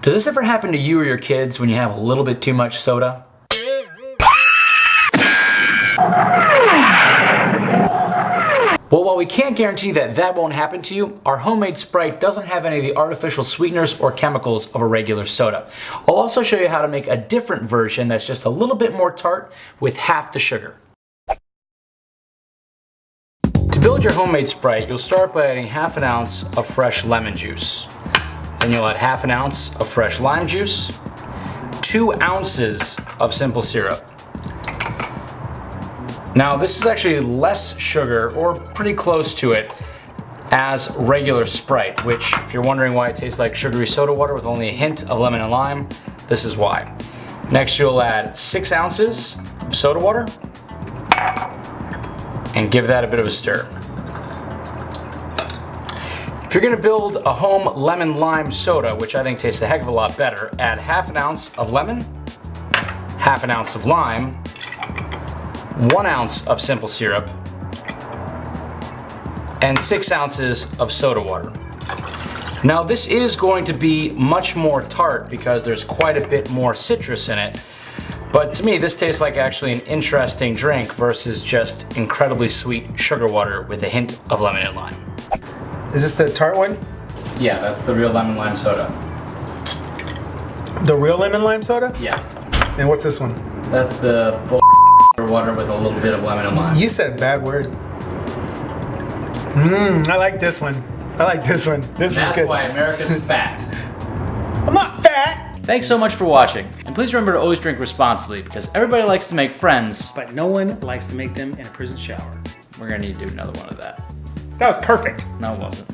Does this ever happen to you or your kids when you have a little bit too much soda? Well, while we can't guarantee that that won't happen to you, our homemade Sprite doesn't have any of the artificial sweeteners or chemicals of a regular soda. I'll also show you how to make a different version that's just a little bit more tart with half the sugar. To build your homemade Sprite, you'll start by adding half an ounce of fresh lemon juice. Then you'll add half an ounce of fresh lime juice, two ounces of simple syrup, now this is actually less sugar, or pretty close to it, as regular Sprite, which if you're wondering why it tastes like sugary soda water with only a hint of lemon and lime, this is why. Next you'll add six ounces of soda water and give that a bit of a stir. If you're gonna build a home lemon lime soda, which I think tastes a heck of a lot better, add half an ounce of lemon, half an ounce of lime, one ounce of simple syrup, and six ounces of soda water. Now this is going to be much more tart because there's quite a bit more citrus in it. But to me, this tastes like actually an interesting drink versus just incredibly sweet sugar water with a hint of lemon and lime. Is this the tart one? Yeah, that's the real lemon lime soda. The real lemon lime soda? Yeah. And what's this one? That's the water with a little bit of lemon and lime. You said a bad word. Mmm, I like this one. I like this one. This That's one's good. why America's fat. I'm not fat! Thanks so much for watching. And please remember to always drink responsibly because everybody likes to make friends. But no one likes to make them in a prison shower. We're gonna need to do another one of that. That was perfect. No, it wasn't.